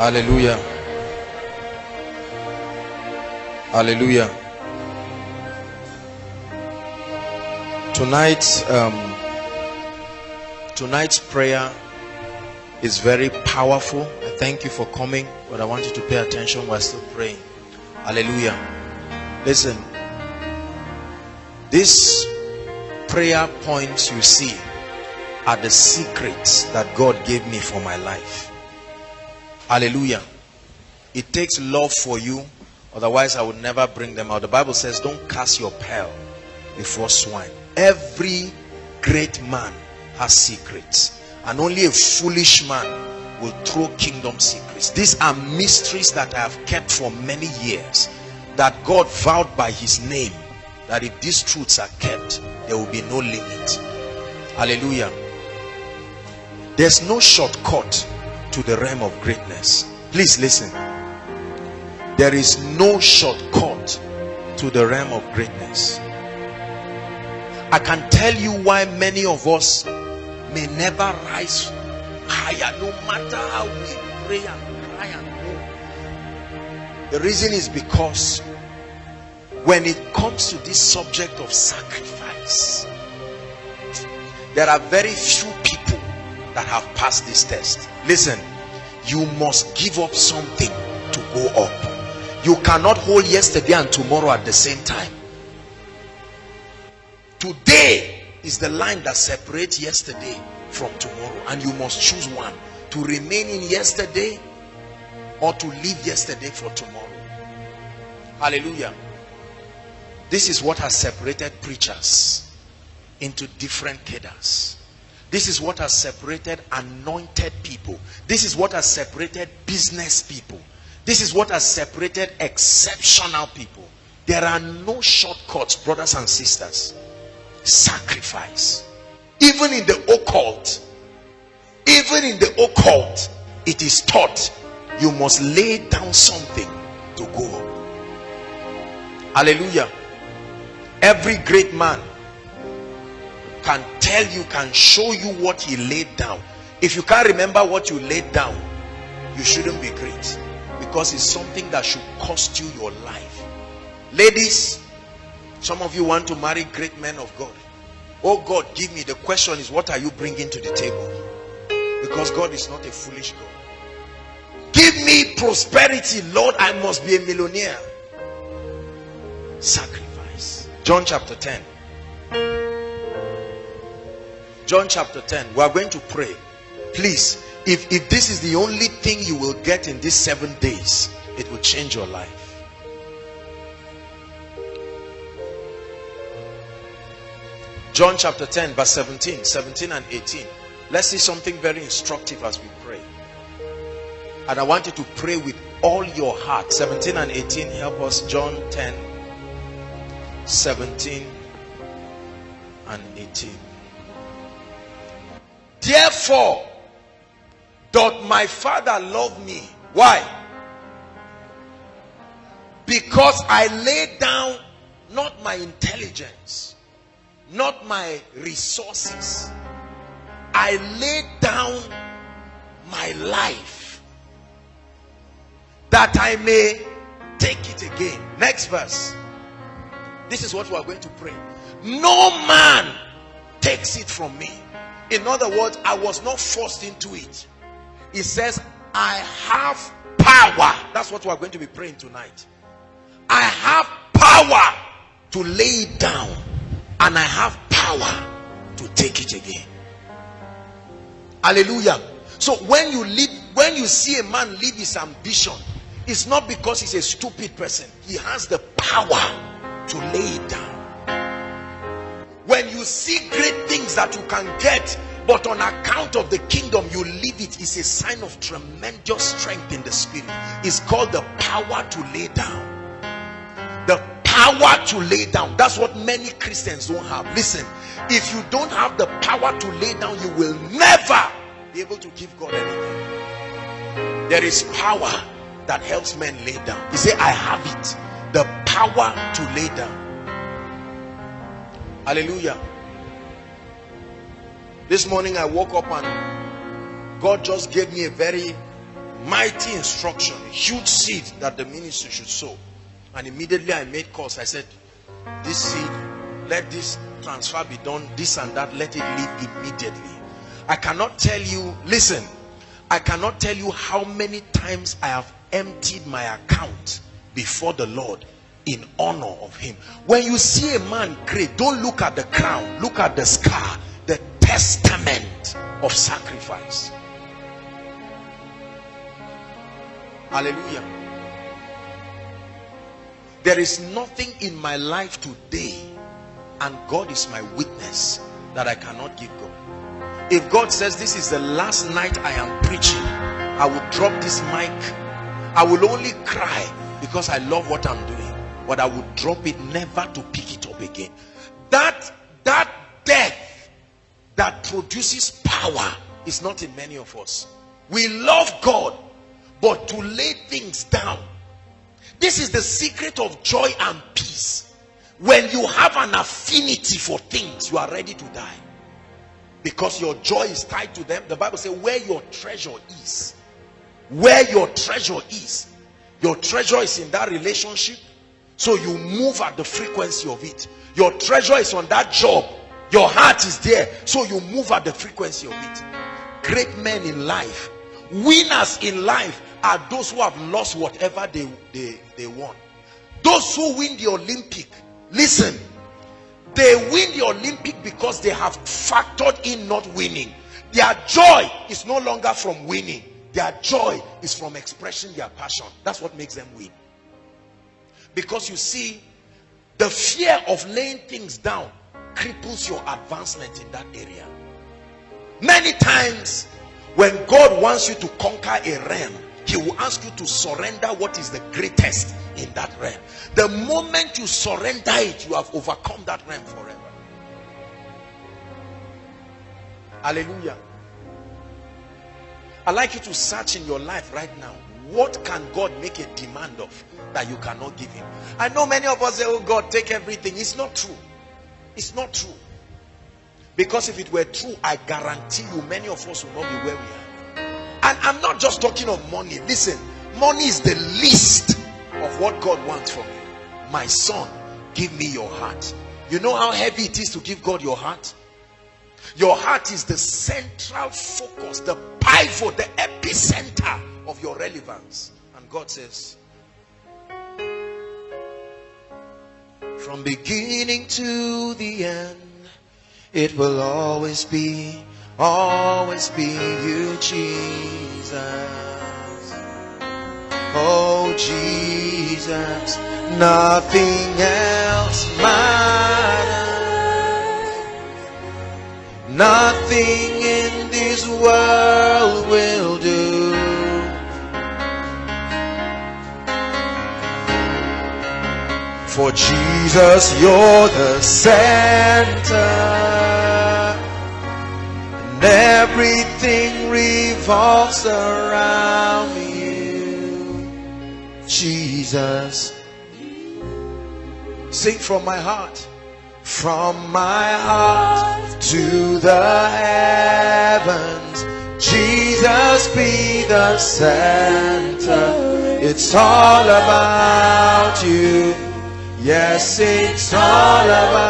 Hallelujah. Hallelujah. Tonight, um, tonight's prayer is very powerful. I thank you for coming, but I want you to pay attention while still praying. Hallelujah. Listen, these prayer points you see are the secrets that God gave me for my life. Hallelujah. It takes love for you. Otherwise, I would never bring them out. The Bible says, don't cast your pearl before swine. Every great man has secrets. And only a foolish man will throw kingdom secrets. These are mysteries that I have kept for many years. That God vowed by his name that if these truths are kept, there will be no limit. Hallelujah. There's no shortcut to the realm of greatness. Please listen. There is no shortcut to the realm of greatness. I can tell you why many of us may never rise higher no matter how we pray and cry and hope the reason is because when it comes to this subject of sacrifice there are very few people that have passed this test listen you must give up something to go up. You cannot hold yesterday and tomorrow at the same time. Today is the line that separates yesterday from tomorrow and you must choose one to remain in yesterday or to leave yesterday for tomorrow. Hallelujah. This is what has separated preachers into different cadres this is what has separated anointed people. This is what has separated business people. This is what has separated exceptional people. There are no shortcuts, brothers and sisters. Sacrifice. Even in the occult, even in the occult, it is taught you must lay down something to go up. Hallelujah. Every great man can tell you can show you what he laid down. If you can't remember what you laid down you shouldn't be great. Because it's something that should cost you your life. Ladies some of you want to marry great men of God. Oh God give me the question is what are you bringing to the table? Because God is not a foolish God. Give me prosperity Lord I must be a millionaire. Sacrifice. John chapter 10 John chapter 10. We are going to pray. Please, if, if this is the only thing you will get in these seven days, it will change your life. John chapter 10, verse 17, 17 and 18. Let's see something very instructive as we pray. And I want you to pray with all your heart. 17 and 18, help us. John 10, 17 and 18. Therefore, doth my father love me. Why? Because I laid down not my intelligence, not my resources. I laid down my life that I may take it again. Next verse. This is what we are going to pray. No man takes it from me in other words, I was not forced into it. It says, I have power. That's what we're going to be praying tonight. I have power to lay it down, and I have power to take it again. Hallelujah. So when you leave, when you see a man leave his ambition, it's not because he's a stupid person, he has the power to lay it down see great things that you can get but on account of the kingdom you leave it is a sign of tremendous strength in the spirit. It's called the power to lay down. The power to lay down. That's what many christians don't have. Listen if you don't have the power to lay down you will never be able to give god anything. There is power that helps men lay down. He said i have it. The power to lay down. Hallelujah. This morning I woke up and God just gave me a very mighty instruction, a huge seed that the ministry should sow. And immediately I made calls. I said, This seed, let this transfer be done, this and that, let it leave immediately. I cannot tell you, listen, I cannot tell you how many times I have emptied my account before the Lord in honor of him. When you see a man great, don't look at the crown, look at the scar, testament of sacrifice. Hallelujah. There is nothing in my life today, and God is my witness, that I cannot give God. If God says this is the last night I am preaching, I will drop this mic. I will only cry because I love what I'm doing. But I will drop it never to pick it up again. That, that death that produces power is not in many of us. We love God, but to lay things down. This is the secret of joy and peace. When you have an affinity for things, you are ready to die because your joy is tied to them the bible says where your treasure is where your treasure is your treasure is in that relationship so you move at the frequency of it your treasure is on that job your heart is there so you move at the frequency of it great men in life winners in life are those who have lost whatever they they, they won those who win the olympic listen they win the Olympic because they have factored in not winning. Their joy is no longer from winning. Their joy is from expressing their passion. That's what makes them win. Because you see, the fear of laying things down cripples your advancement in that area. Many times, when God wants you to conquer a realm, he will ask you to surrender what is the greatest in that realm. The moment you surrender it, you have overcome that realm forever. Hallelujah. i like you to search in your life right now. What can God make a demand of that you cannot give him? I know many of us say, Oh God, take everything. It's not true. It's not true. Because if it were true, I guarantee you many of us will not be where we are. And I'm not just talking of money. Listen, money is the least of what God wants from you. My son, give me your heart. You know how heavy it is to give God your heart? Your heart is the central focus, the pivot, the epicenter of your relevance. And God says, from beginning to the end, it will always be always be you, Jesus. Oh, Jesus, nothing else matters. Nothing in this world For Jesus, you're the center. And everything revolves around you. Jesus. Sing from my heart. From my heart to the heavens. Jesus be the center. It's all about you yes it's all about